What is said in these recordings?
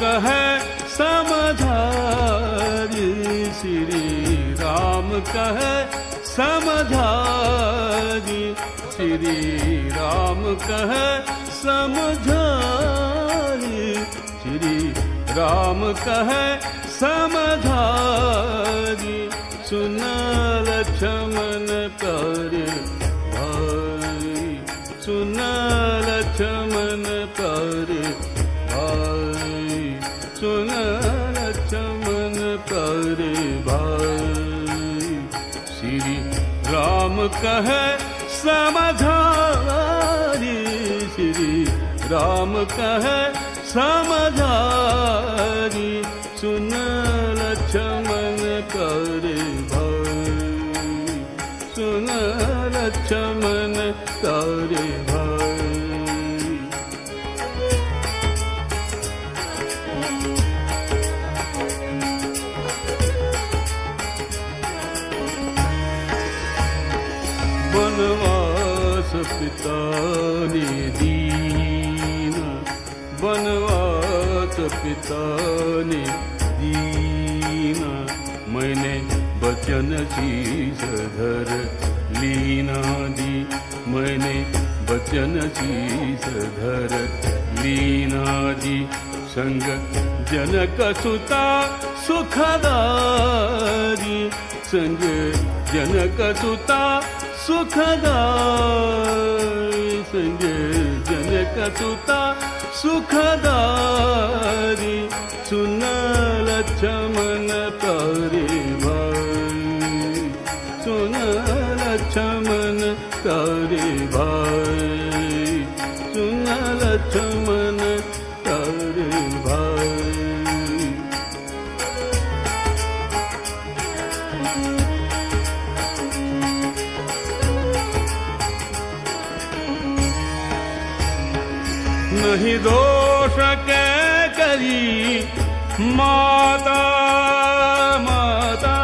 कह समझारी श्री राम कह समझारी श्री राम कह समझारी श्री राम कह समझारी सुन लक्ष्मण कर सुन लक्ष्मण भाई सुन लक्ष्मण कर भाई। श्री राम कह समझारी श्री राम कह समझारी सुन कर लक्ष्मण कर वनवास पिता ने दीना। वनवास पिता ने दीना। मैंने बचन शीश धर लीना दी। मैंने बचन शीश धर सुता सुखदारी। संग जनक सुता सुखदारी संग जनक सुता सुखदारी सुन लक्ष्मण करे भाई। सुन लक्ष्मण करे भाई। सुन लक्ष्मण करे नहीं दोष के करी माता माता।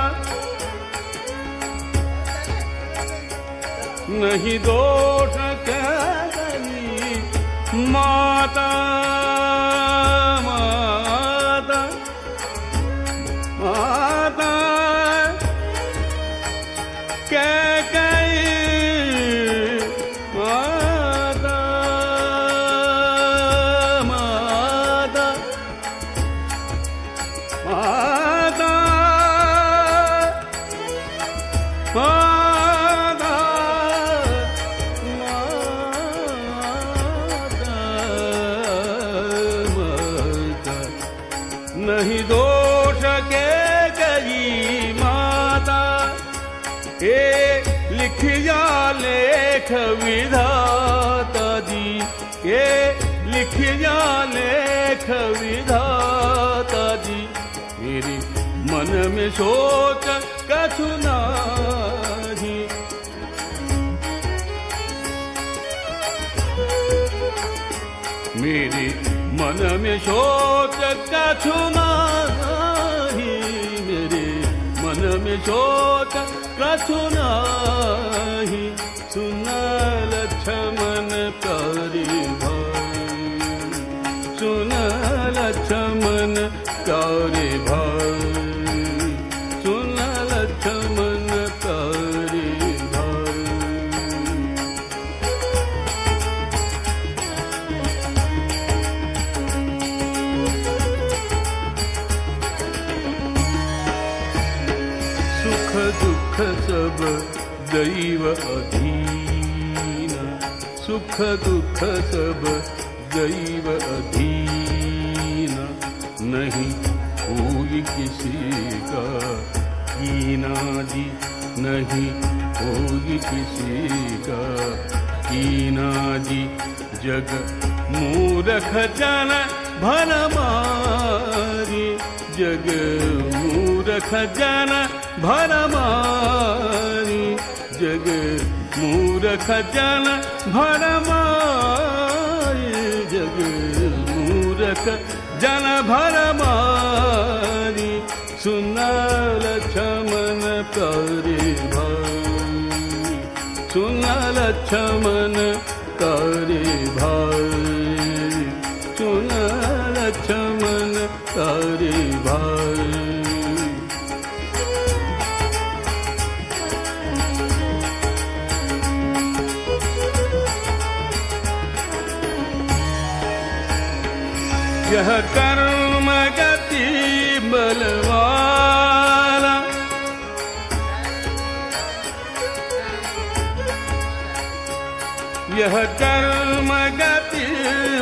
नहीं दोष के करी माता नहीं दोष के गई माता। हे लिखिया लेख विधाता जी। हे लिखिया लेख विधाता जी। मेरे मन में सोच कछु नाही। मेरे मन में सोच कछु नाही मेरे। मन में लक्ष्मण करी भाई सुन लक्ष्मण करी भाई दुख सब दैव अधीन। सुख दुख सब दैव अधीन। नहीं कोई किसी का कीना जी। नहीं कोई किसी का कीना जी। जग मूरख जन भन मारी। जग मूरख जन भन मारी जग मूरख जन भन मारी जग मूरख जन भन मारी सुन लक्ष्मण करे भाई सुन लक्ष्मण करे भाई सुन लक्ष्मण तारे भाई यह कर्म गति बलवाला। यह कर्म गति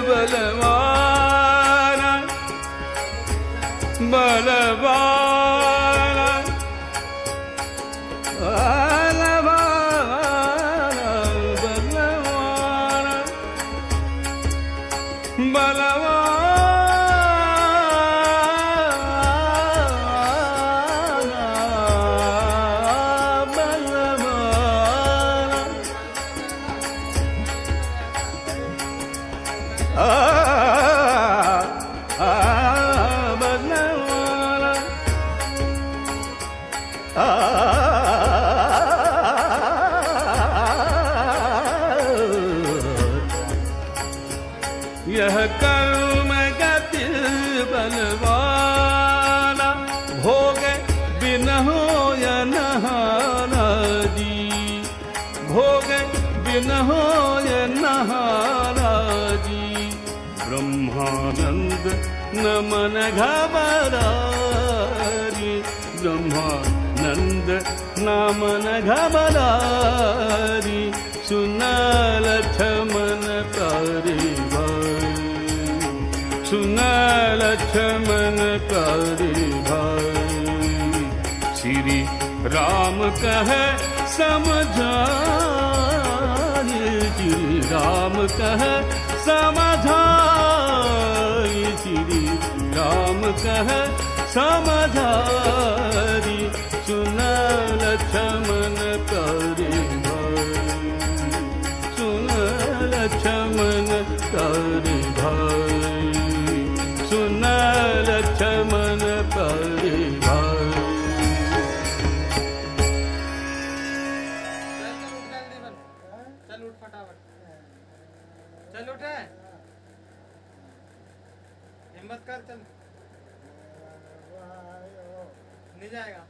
बलवाला। बलवाला भोग बिन हो या नहाना जी ब्रह्मानंद नमन घबरारी ब्रह्मानंद नमन घबरारी सुनल छमन तारे भाई सुनल छमन तारे भाई श्री राम कह समझाए श्री राम कह समझारी सुनल छमन चल उठा। हिम्मत कर चल। नहीं जाएगा।